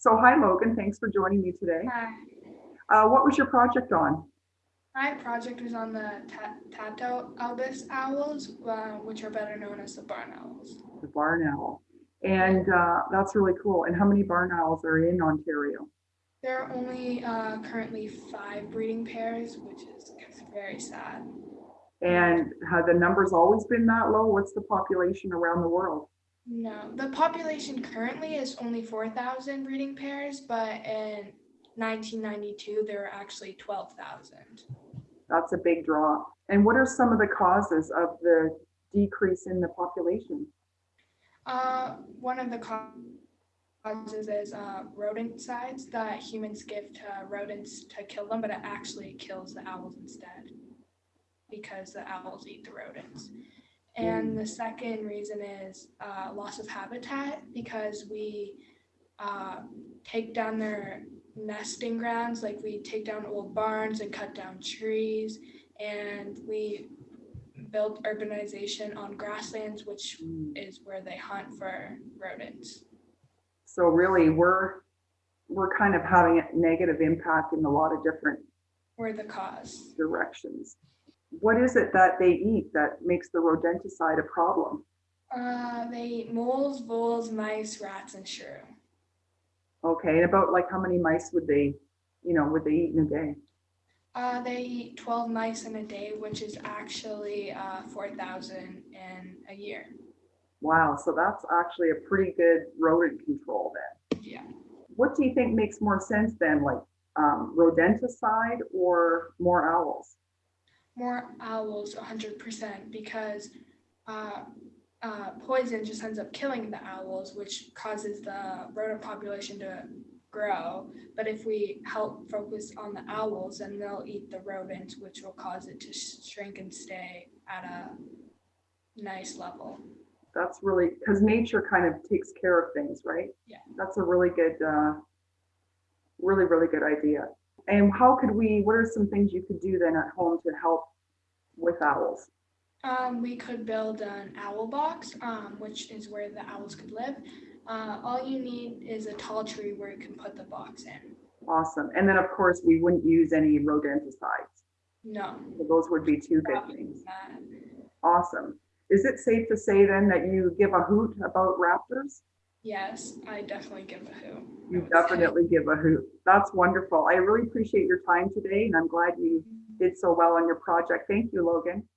So hi Logan, thanks for joining me today. Hi. Uh, what was your project on? My project was on the Ta- Tyto albus owls, uh, which are better known as the barn owls. The barn owl. And uh, that's really cool. And how many barn owls are in Ontario? There are only uh, currently five breeding pairs, which is very sad. And have the numbers always been that low? What's the population around the world? No, the population currently is only 4,000 breeding pairs, but in 1992 there were actually 12,000. That's a big drop. And what are some of the causes of the decrease in the population? Uh, one of the causes is uh, rodenticides that humans give to rodents to kill them, but it actually kills the owls instead because the owls eat the rodents. And the second reason is uh, loss of habitat because we uh, take down their nesting grounds, like we take down old barns and cut down trees, and we build urbanization on grasslands, which is where they hunt for rodents. So really, we're we're kind of having a negative impact in a lot of different We're the cause. directions. What is it that they eat that makes the rodenticide a problem? Uh, they eat moles, voles, mice, rats, and shrew. Okay, and about like how many mice would they, you know, would they eat in a day? Uh, they eat 12 mice in a day, which is actually uh, 4,000 in a year. Wow, so that's actually a pretty good rodent control then. Yeah. What do you think makes more sense then, like um, rodenticide or more owls? More owls, 100%, because uh, uh, poison just ends up killing the owls, which causes the rodent population to grow. But if we help focus on the owls, then they'll eat the rodents, which will cause it to shrink and stay at a nice level. That's really, because nature kind of takes care of things, right? Yeah. That's a really good, uh, really, really good idea. And how could we, what are some things you could do then at home to help with owls? Um, we could build an owl box, um, which is where the owls could live. Uh, all you need is a tall tree where you can put the box in. Awesome. And then, of course, we wouldn't use any rodenticides. No. So those would be two good Probably things. not. Awesome. Is it safe to say then that you give a hoot about raptors? Yes, I definitely give a who. You definitely give a hoot. That's wonderful. I really appreciate your time today and I'm glad you did so well on your project. Thank you, Logan.